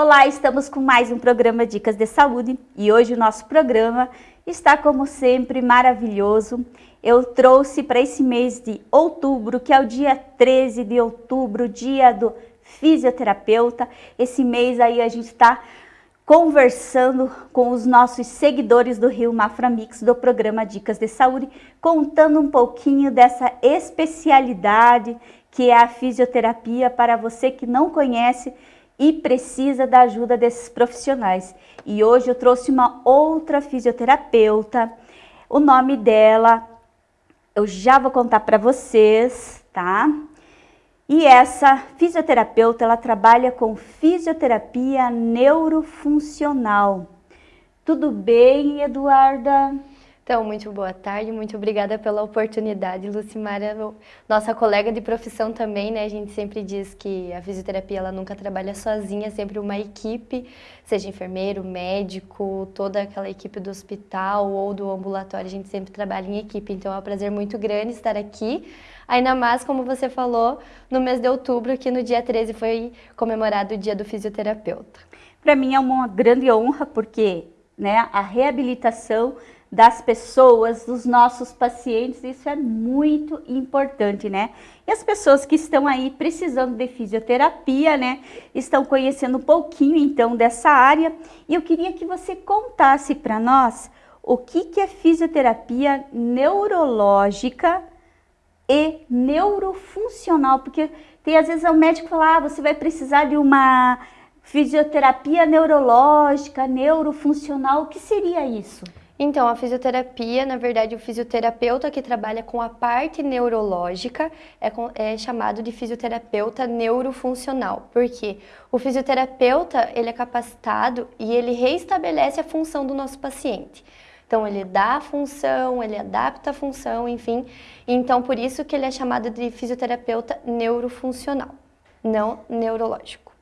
Olá, estamos com mais um programa Dicas de Saúde e hoje o nosso programa está como sempre maravilhoso. Eu trouxe para esse mês de outubro, que é o dia 13 de outubro, dia do fisioterapeuta. Esse mês aí a gente está conversando com os nossos seguidores do Rio Mafra Mix do programa Dicas de Saúde, contando um pouquinho dessa especialidade que é a fisioterapia para você que não conhece e precisa da ajuda desses profissionais. E hoje eu trouxe uma outra fisioterapeuta, o nome dela eu já vou contar para vocês, tá? E essa fisioterapeuta, ela trabalha com fisioterapia neurofuncional. Tudo bem, Eduarda? Então, muito boa tarde, muito obrigada pela oportunidade, Lucimara, nossa colega de profissão também, né? A gente sempre diz que a fisioterapia ela nunca trabalha sozinha, é sempre uma equipe, seja enfermeiro, médico, toda aquela equipe do hospital ou do ambulatório, a gente sempre trabalha em equipe. Então é um prazer muito grande estar aqui. Ainda mais, como você falou, no mês de outubro, que no dia 13 foi comemorado o dia do fisioterapeuta. Para mim é uma grande honra, porque né, a reabilitação das pessoas, dos nossos pacientes, isso é muito importante, né? E as pessoas que estão aí precisando de fisioterapia, né, estão conhecendo um pouquinho então dessa área, e eu queria que você contasse para nós o que, que é fisioterapia neurológica e neurofuncional, porque tem às vezes o médico fala, ah, você vai precisar de uma fisioterapia neurológica, neurofuncional, o que seria isso? Então, a fisioterapia, na verdade, o fisioterapeuta que trabalha com a parte neurológica é, é, chamado de fisioterapeuta neurofuncional. Porque o fisioterapeuta, ele é capacitado e ele reestabelece a função do nosso paciente. Então, ele dá a função, ele adapta a função, enfim. Então, por isso que ele é chamado de fisioterapeuta neurofuncional, não neurológico.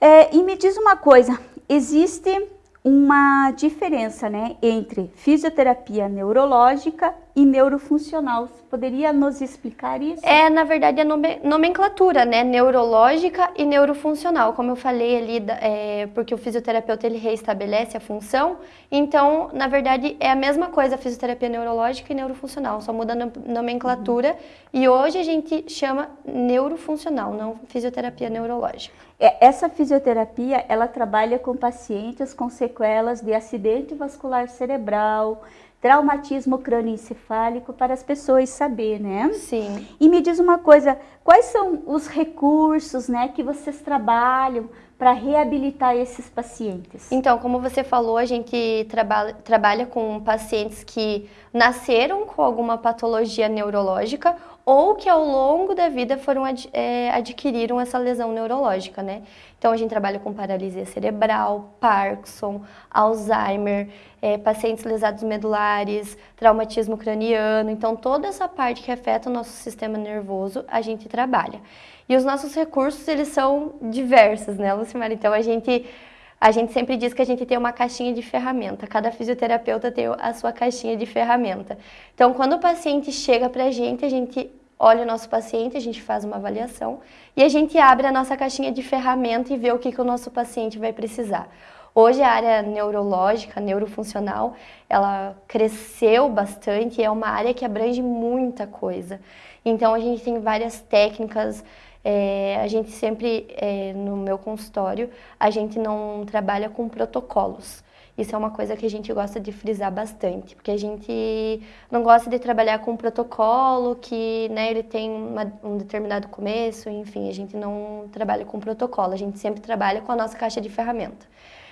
É, e me diz uma coisa, existe uma diferença né, entre fisioterapia neurológica e neurofuncional. Você poderia nos explicar isso? É, na verdade, a nomenclatura, né? Neurológica e neurofuncional. Como eu falei ali, é, porque o fisioterapeuta ele reestabelece a função, então, na verdade, é a mesma coisa a fisioterapia neurológica e neurofuncional, só muda a nomenclatura. Uhum. E hoje a gente chama neurofuncional, não fisioterapia neurológica. É, essa fisioterapia, ela trabalha com pacientes com sequelas de acidente vascular cerebral, traumatismo crânioencefálico para as pessoas saber, né? Sim. E me diz uma coisa, quais são os recursos, né, que vocês trabalham para reabilitar esses pacientes? Então, como você falou, a gente trabalha, trabalha com pacientes que nasceram com alguma patologia neurológica ou que ao longo da vida foram ad, é, adquiriram essa lesão neurológica, né? Então a gente trabalha com paralisia cerebral, Parkinson, Alzheimer, é, pacientes lesados medulares, traumatismo craniano. Então toda essa parte que afeta o nosso sistema nervoso a gente trabalha. E os nossos recursos eles são diversos, né, Lucimar? Então a gente a gente sempre diz que a gente tem uma caixinha de ferramenta, cada fisioterapeuta tem a sua caixinha de ferramenta. Então, quando o paciente chega para a gente, a gente olha o nosso paciente, a gente faz uma avaliação e a gente abre a nossa caixinha de ferramenta e vê o que, que o nosso paciente vai precisar. Hoje a área neurológica, neurofuncional, ela cresceu bastante, é uma área que abrange muita coisa. Então a gente tem várias técnicas, é, a gente sempre, é, no meu consultório, a gente não trabalha com protocolos. Isso é uma coisa que a gente gosta de frisar bastante, porque a gente não gosta de trabalhar com um protocolo que né, ele tem uma, um determinado começo, enfim, a gente não trabalha com protocolo, a gente sempre trabalha com a nossa caixa de ferramenta.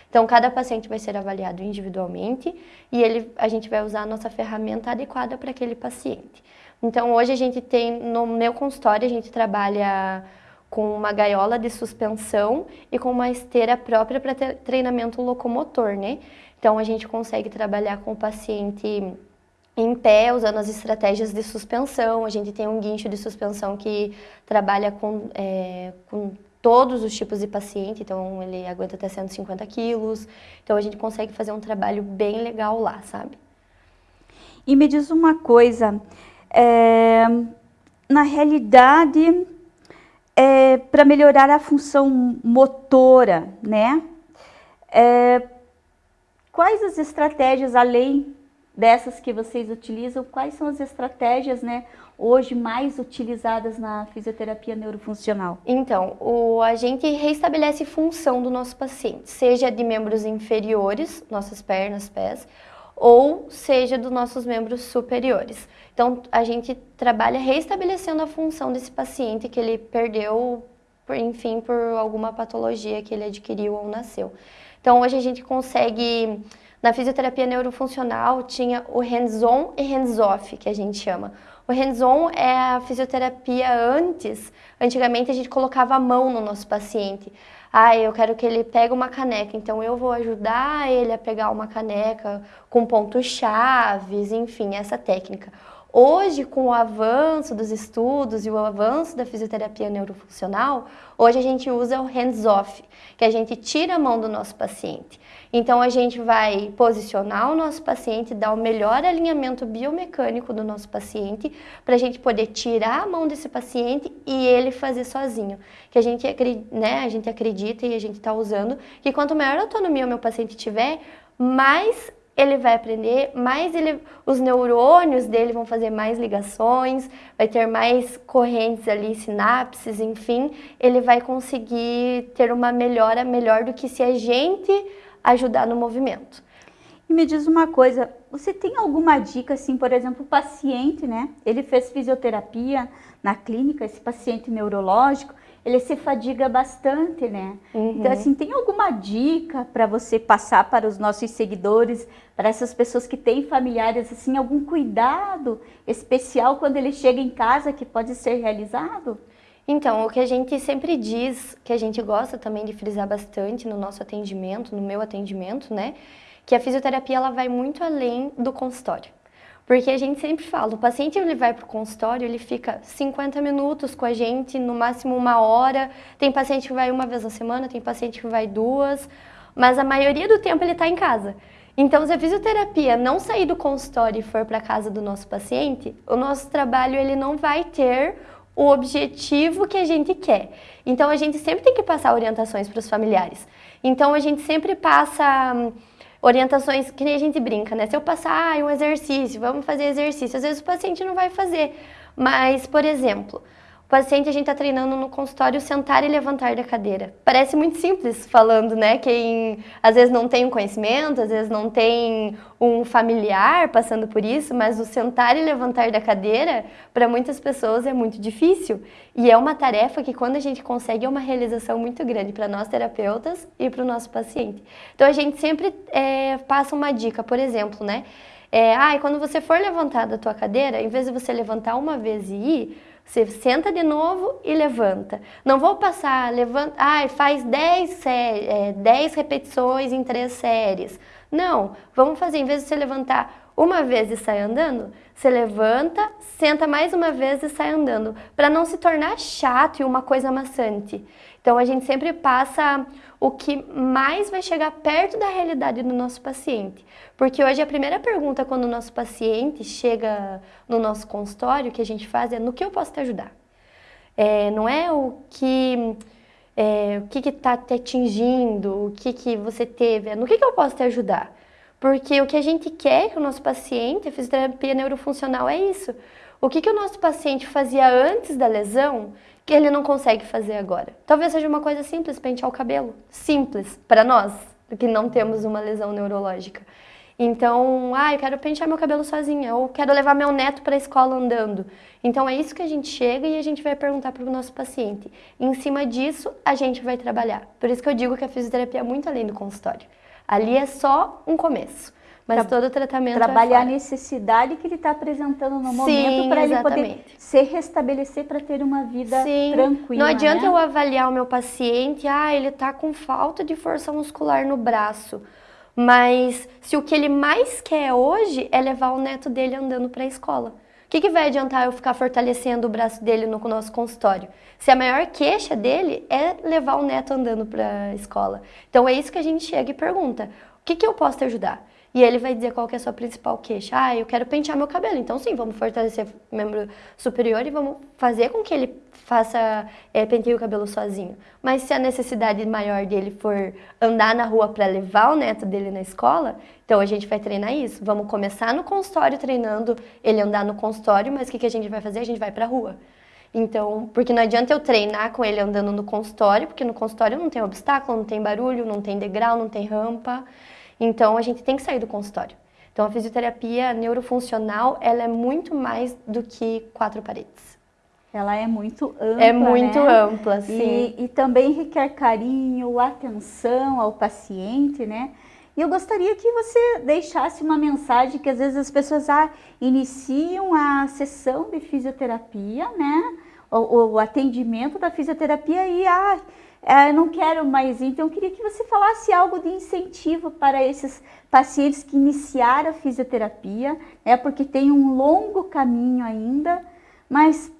Então, cada paciente vai ser avaliado individualmente e ele, a gente vai usar a nossa ferramenta adequada para aquele paciente. Então, hoje a gente tem, no meu consultório, a gente trabalha com uma gaiola de suspensão e com uma esteira própria para treinamento locomotor, né? Então a gente consegue trabalhar com o paciente em pé, usando as estratégias de suspensão. A gente tem um guincho de suspensão que trabalha com, é, com todos os tipos de paciente, então ele aguenta até 150 quilos. Então a gente consegue fazer um trabalho bem legal lá, sabe? E me diz uma coisa, é, na realidade é, para melhorar a função motora, né? É, quais as estratégias, além dessas que vocês utilizam, quais são as estratégias, né, hoje mais utilizadas na fisioterapia neurofuncional? Então, o, a gente restabelece função do nosso paciente, seja de membros inferiores, nossas pernas, pés, ou seja dos nossos membros superiores. Então, a gente trabalha restabelecendo a função desse paciente que ele perdeu, por, enfim, por alguma patologia que ele adquiriu ou nasceu. Então, hoje a gente consegue, na fisioterapia neurofuncional, tinha o hands-on e hands-off, que a gente chama. O hands-on é a fisioterapia antes, antigamente a gente colocava a mão no nosso paciente. Ah, eu quero que ele pegue uma caneca, então eu vou ajudar ele a pegar uma caneca com pontos chaves, enfim, essa técnica. Hoje, com o avanço dos estudos e o avanço da fisioterapia neurofuncional, hoje a gente usa o hands-off, que a gente tira a mão do nosso paciente. Então, a gente vai posicionar o nosso paciente, dar o melhor alinhamento biomecânico do nosso paciente, para a gente poder tirar a mão desse paciente e ele fazer sozinho. Que a gente, né, a gente acredita e a gente está usando que quanto maior autonomia o meu paciente tiver, mais ele vai aprender, mais ele, os neurônios dele vão fazer mais ligações, vai ter mais correntes ali, sinapses, enfim, ele vai conseguir ter uma melhora melhor do que se a gente ajudar no movimento. E me diz uma coisa, você tem alguma dica, assim, por exemplo, o paciente, né? Ele fez fisioterapia na clínica, esse paciente neurológico, ele se fadiga bastante, né? Uhum. Então, assim, tem alguma dica para você passar para os nossos seguidores, para essas pessoas que têm familiares, assim, algum cuidado especial quando ele chega em casa que pode ser realizado? Então, o que a gente sempre diz, que a gente gosta também de frisar bastante no nosso atendimento, no meu atendimento, né? Que a fisioterapia ela vai muito além do consultório. Porque a gente sempre fala, o paciente ele vai para o consultório, ele fica 50 minutos com a gente, no máximo uma hora. Tem paciente que vai uma vez na semana, tem paciente que vai duas, mas a maioria do tempo ele está em casa. Então, se a fisioterapia não sair do consultório e for para casa do nosso paciente, o nosso trabalho ele não vai ter o objetivo que a gente quer. Então, a gente sempre tem que passar orientações para os familiares. Então, a gente sempre passa hum, orientações que nem a gente brinca, né? Se eu passar ah, um exercício, vamos fazer exercício, às vezes o paciente não vai fazer. Mas, por exemplo, o paciente a gente está treinando no consultório sentar e levantar da cadeira. Parece muito simples falando, né? Quem às vezes não tem um conhecimento, às vezes não tem um familiar passando por isso, mas o sentar e levantar da cadeira, para muitas pessoas é muito difícil. E é uma tarefa que quando a gente consegue é uma realização muito grande para nós terapeutas e para o nosso paciente. Então a gente sempre é, passa uma dica, por exemplo, né? É, ah, quando você for levantar da tua cadeira, em vez de você levantar uma vez e ir, você senta de novo e levanta. Não vou passar, levanta, ai, faz 10, é, 10 repetições em três séries. Não, vamos fazer, em vez de você levantar uma vez e sair andando, você levanta, senta mais uma vez e sai andando, para não se tornar chato e uma coisa maçante. Então a gente sempre passa o que mais vai chegar perto da realidade do nosso paciente. Porque hoje a primeira pergunta quando o nosso paciente chega no nosso consultório que a gente faz é no que eu posso te ajudar? É, não é o que é, o que está te atingindo, o que, que você teve, é no que, que eu posso te ajudar? Porque o que a gente quer que o nosso paciente, a fisioterapia neurofuncional é isso. O que, que o nosso paciente fazia antes da lesão que ele não consegue fazer agora? Talvez seja uma coisa simples, pentear o cabelo. Simples para nós, que não temos uma lesão neurológica. Então, ah, eu quero pentear meu cabelo sozinha, ou quero levar meu neto para a escola andando. Então, é isso que a gente chega e a gente vai perguntar para o nosso paciente. Em cima disso, a gente vai trabalhar. Por isso que eu digo que a fisioterapia é muito além do consultório. Ali é só um começo. Mas todo o tratamento é Trabalhar é a necessidade que ele está apresentando no momento para ele poder se restabelecer para ter uma vida Sim. tranquila. Não adianta né? eu avaliar o meu paciente, ah, ele está com falta de força muscular no braço. Mas se o que ele mais quer hoje é levar o neto dele andando para a escola. O que, que, vai adiantar eu ficar fortalecendo o braço dele no nosso consultório? Se a maior queixa dele é levar o neto andando para a escola. Então é isso que a gente chega e pergunta: o que, que eu posso te ajudar? E ele vai dizer qual que é a sua principal queixa. Ah, eu quero pentear meu cabelo. Então, sim, vamos fortalecer o membro superior e vamos fazer com que ele faça, é, penteie o cabelo sozinho. Mas se a necessidade maior dele for andar na rua para levar o neto dele na escola, então a gente vai treinar isso. Vamos começar no consultório treinando ele andar no consultório, mas o que, que a gente vai fazer? A gente vai para a rua. Então, porque não adianta eu treinar com ele andando no consultório, porque no consultório não tem obstáculo, não tem barulho, não tem degrau, não tem rampa. Então, a gente tem que sair do consultório. Então, a fisioterapia neurofuncional, ela é muito mais do que quatro paredes. Ela é muito ampla, É muito né? ampla, sim. E, e também requer carinho, atenção ao paciente, né? E eu gostaria que você deixasse uma mensagem que às vezes as pessoas ah, iniciam a sessão de fisioterapia, né? O, o atendimento da fisioterapia e ah, eu não quero mais. Então eu queria que você falasse algo de incentivo para esses pacientes que iniciaram a fisioterapia, né? Porque tem um longo caminho ainda, mas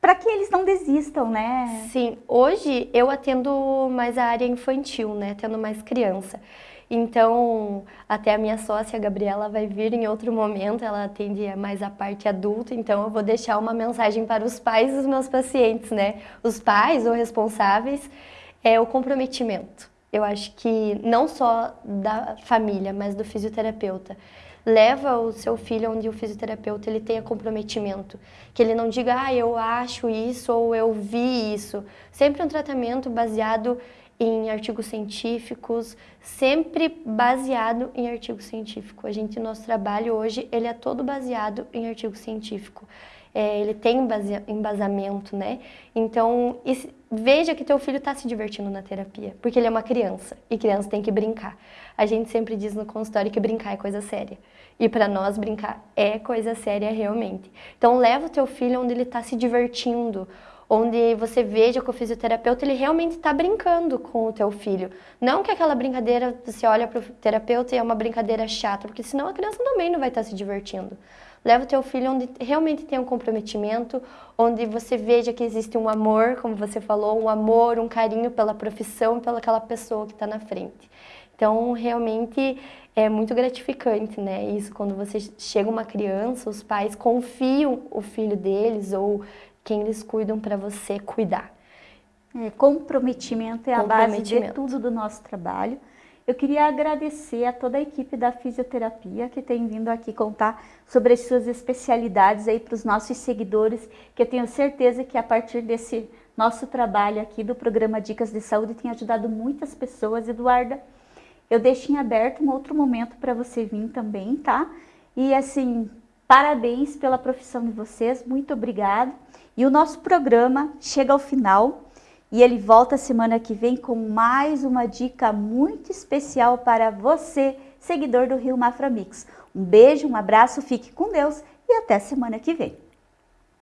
para que eles não desistam, né? Sim, hoje eu atendo mais a área infantil, né? Atendo mais criança. Então, até a minha sócia, a Gabriela, vai vir em outro momento, ela atende mais a parte adulta, então eu vou deixar uma mensagem para os pais dos meus pacientes, né? Os pais ou responsáveis, é o comprometimento. Eu acho que não só da família, mas do fisioterapeuta. Leva o seu filho onde o fisioterapeuta ele tenha comprometimento. Que ele não diga, ah, eu acho isso ou eu vi isso. Sempre um tratamento baseado em artigos científicos, sempre baseado em artigo científico. A gente, nosso trabalho hoje, ele é todo baseado em artigo científico. É, ele tem embasamento, né? Então, veja que teu filho está se divertindo na terapia, porque ele é uma criança e criança tem que brincar. A gente sempre diz no consultório que brincar é coisa séria. E para nós brincar é coisa séria realmente. Então leva o teu filho onde ele está se divertindo, onde você veja que o fisioterapeuta ele realmente está brincando com o teu filho. Não que aquela brincadeira, você olha para o terapeuta e é uma brincadeira chata, porque senão a criança também não vai estar tá se divertindo. Leva o teu filho onde realmente tem um comprometimento, onde você veja que existe um amor, como você falou, um amor, um carinho pela profissão, pelaquela pessoa que está na frente. Então, realmente é muito gratificante, né? Isso quando você chega uma criança, os pais confiam o filho deles ou quem eles cuidam para você cuidar. É, comprometimento é a base de tudo do nosso trabalho. Eu queria agradecer a toda a equipe da fisioterapia que tem vindo aqui contar sobre as suas especialidades aí para os nossos seguidores, que eu tenho certeza que a partir desse nosso trabalho aqui do programa Dicas de Saúde tem ajudado muitas pessoas. Eduarda, eu deixo em aberto um outro momento para você vir também, tá? E assim, parabéns pela profissão de vocês, muito obrigado. E o nosso programa chega ao final e ele volta semana que vem com mais uma dica muito especial para você, seguidor do Rio Mafra Mix. Um beijo, um abraço, fique com Deus e até semana que vem.